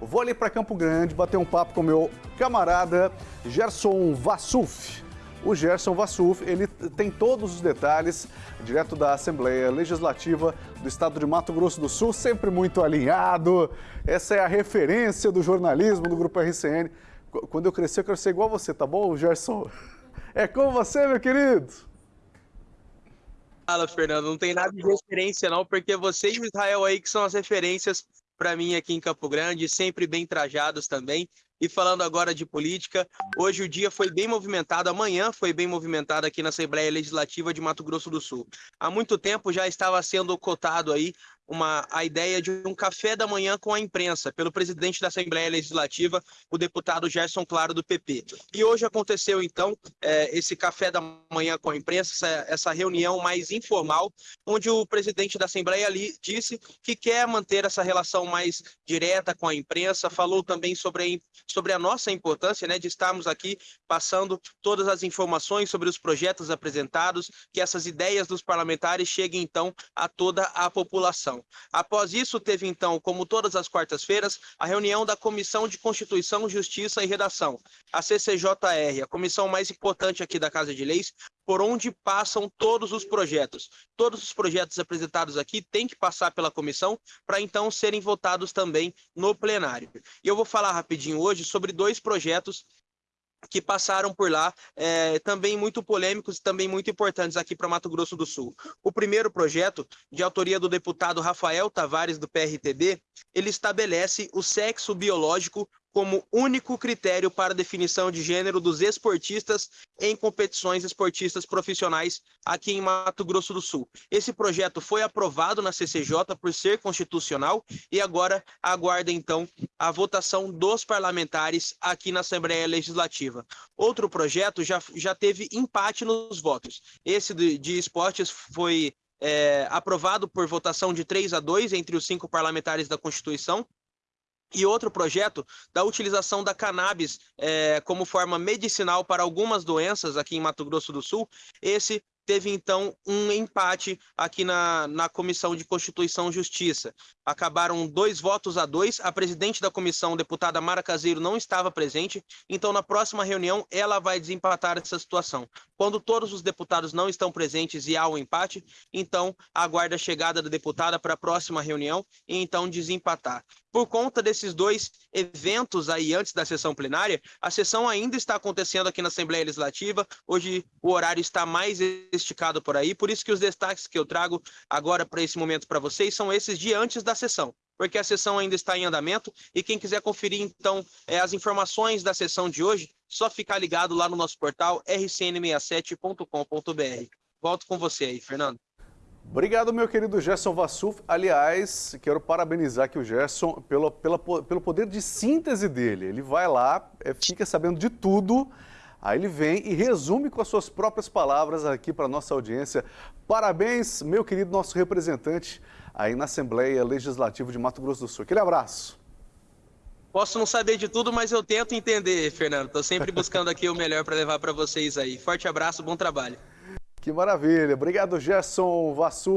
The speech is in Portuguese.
vou ali para Campo Grande bater um papo com meu camarada Gerson Vassuf. O Gerson Vassuf, ele tem todos os detalhes, direto da Assembleia Legislativa do Estado de Mato Grosso do Sul, sempre muito alinhado. Essa é a referência do jornalismo do Grupo RCN. Quando eu crescer, eu quero ser igual a você, tá bom, Gerson? É com você, meu querido. Fala, Fernando. Não tem nada de referência, não, porque você e o Israel aí que são as referências para mim aqui em Campo Grande, sempre bem trajados também. E falando agora de política, hoje o dia foi bem movimentado, amanhã foi bem movimentado aqui na Assembleia Legislativa de Mato Grosso do Sul. Há muito tempo já estava sendo cotado aí uma, a ideia de um café da manhã com a imprensa, pelo presidente da Assembleia Legislativa, o deputado Gerson Claro, do PP. E hoje aconteceu, então, é, esse café da manhã com a imprensa, essa, essa, reunião mais informal, onde o presidente da Assembleia ali disse que quer manter essa relação mais direta com a imprensa, falou também sobre a, sobre a nossa importância né, de estarmos aqui passando todas as informações sobre os projetos apresentados, que essas ideias dos parlamentares cheguem, então, a toda a população. Após isso, teve então, como todas as quartas-feiras, a reunião da Comissão de Constituição, Justiça e Redação, a CCJR, a comissão mais importante aqui da Casa de Leis, por onde passam todos os projetos. Todos os projetos apresentados aqui têm que passar pela comissão para então serem votados também no plenário. E eu vou falar rapidinho hoje sobre dois projetos que passaram por lá, é, também muito polêmicos e também muito importantes aqui para Mato Grosso do Sul. O primeiro projeto, de autoria do deputado Rafael Tavares, do PRTB, ele estabelece o sexo biológico como único critério para definição de gênero dos esportistas em competições esportistas profissionais aqui em Mato Grosso do Sul. Esse projeto foi aprovado na CCJ por ser constitucional e agora aguarda então a votação dos parlamentares aqui na Assembleia Legislativa. Outro projeto já, já teve empate nos votos. Esse de, de esportes foi é, aprovado por votação de 3 a 2 entre os cinco parlamentares da Constituição e outro projeto da utilização da cannabis é, como forma medicinal para algumas doenças aqui em Mato Grosso do Sul. Esse teve então um empate aqui na, na Comissão de Constituição e Justiça. Acabaram dois votos a dois. A presidente da comissão, deputada Mara Caseiro, não estava presente, então na próxima reunião ela vai desempatar essa situação. Quando todos os deputados não estão presentes e há um empate, então aguarda a chegada da deputada para a próxima reunião e então desempatar. Por conta desses dois eventos aí antes da sessão plenária, a sessão ainda está acontecendo aqui na Assembleia Legislativa. Hoje o horário está mais esticado por aí, por isso que os destaques que eu trago agora para esse momento para vocês são esses de antes da sessão porque a sessão ainda está em andamento e quem quiser conferir então é, as informações da sessão de hoje, só ficar ligado lá no nosso portal rcn67.com.br. Volto com você aí, Fernando. Obrigado, meu querido Gerson Vassuf. Aliás, quero parabenizar aqui o Gerson pelo, pela, pelo poder de síntese dele. Ele vai lá, é, fica sabendo de tudo, aí ele vem e resume com as suas próprias palavras aqui para a nossa audiência. Parabéns, meu querido nosso representante aí na Assembleia Legislativa de Mato Grosso do Sul. Aquele abraço. Posso não saber de tudo, mas eu tento entender, Fernando. Estou sempre buscando aqui o melhor para levar para vocês aí. Forte abraço, bom trabalho. Que maravilha. Obrigado, Gerson Vassuf.